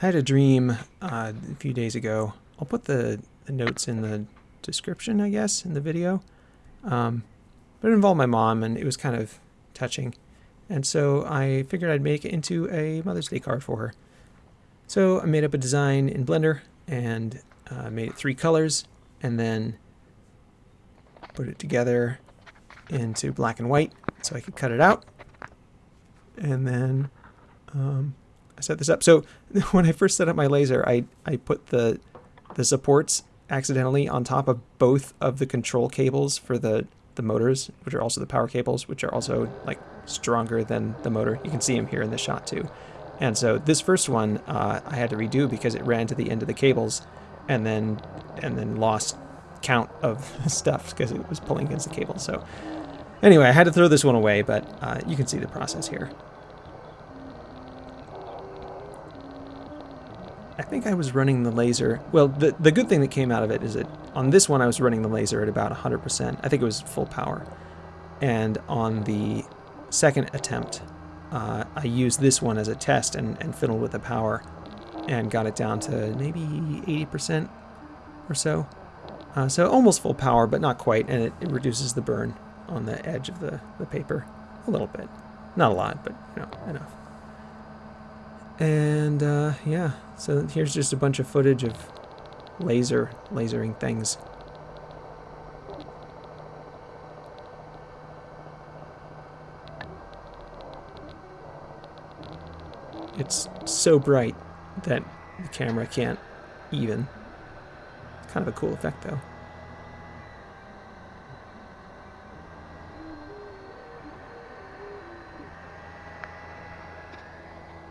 I had a dream uh, a few days ago. I'll put the, the, notes in the description, I guess, in the video. Um, but it involved my mom, and it was kind of touching. And so I figured I'd make it into a Mother's Day card for her. So I made up a design in Blender and uh, made it three colors, and then put it together into black and white so I could cut it out. And then um, I set this up. So when I first set up my laser, I, I put the, the supports accidentally on top of both of the control cables for the, the motors, which are also the power cables, which are also like stronger than the motor. You can see them here in the shot too. And so this first one uh, I had to redo because it ran to the end of the cables and then and then lost count of stuff because it was pulling against the cable. So anyway, I had to throw this one away, but uh, you can see the process here. I think I was running the laser. Well, the, the good thing that came out of it is that on this one I was running the laser at about 100%. I think it was full power. And on the second attempt, uh, I used this one as a test and, and fiddled with the power and got it down to maybe 80% or so. Uh, so almost full power, but not quite, and it, it, reduces the burn on the edge of the, the paper a little bit. Not a lot, but you know, enough. And uh, yeah, so here's just a bunch of footage of laser, lasering things. It's so bright that the camera can't even. Kind of a cool effect though.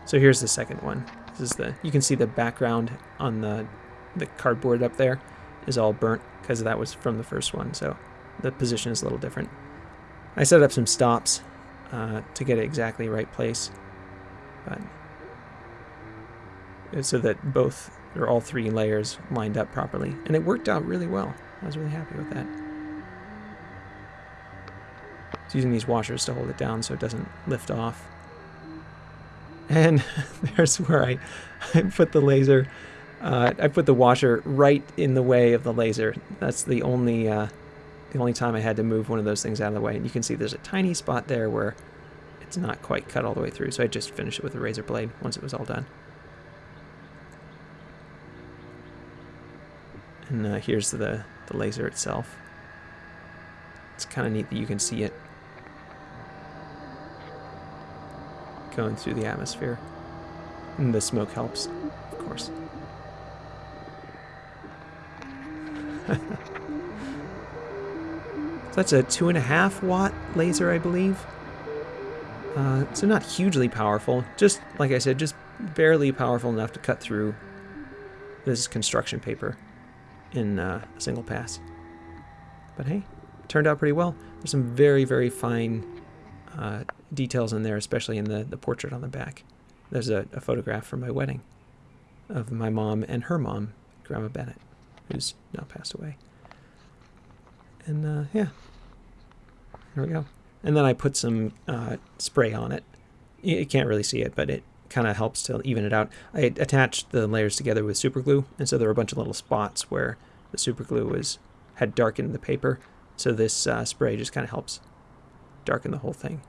So here's the second one. This is the you can see the background on the the cardboard up there is all burnt because that was from the first one. So the position is a little different. I set up some stops uh, to get it exactly right place, but so that both or all three layers lined up properly, and it worked out really well. I was really happy with that. It's using these washers to hold it down so it doesn't lift off. And there's where I, I put the laser. Uh, I put the washer right in the way of the laser. That's the only uh, the only time I had to move one of those things out of the way. And you can see there's a tiny spot there where it's not quite cut all the way through. So I just finished it with a razor blade once it was all done. And uh, here's the, the laser itself. It's kind of neat that you can see it going through the atmosphere. And the smoke helps, of course. so that's a two and a half watt laser, I believe. Uh, so not hugely powerful, just like I said, just barely powerful enough to cut through this construction paper in uh, a single pass. But hey, turned out pretty well. There's some very, very fine uh, details in there, especially in the, the portrait on the back. There's a, a photograph from my wedding of my mom and her mom, Grandma Bennett, who's now passed away. And uh, yeah, there we go. And then I put some uh, spray on it. You can't really see it, but it kind of helps to even it out. I attached the layers together with super glue, and so there were a bunch of little spots where the super glue was had darkened the paper. So this uh, spray just kind of helps darken the whole thing.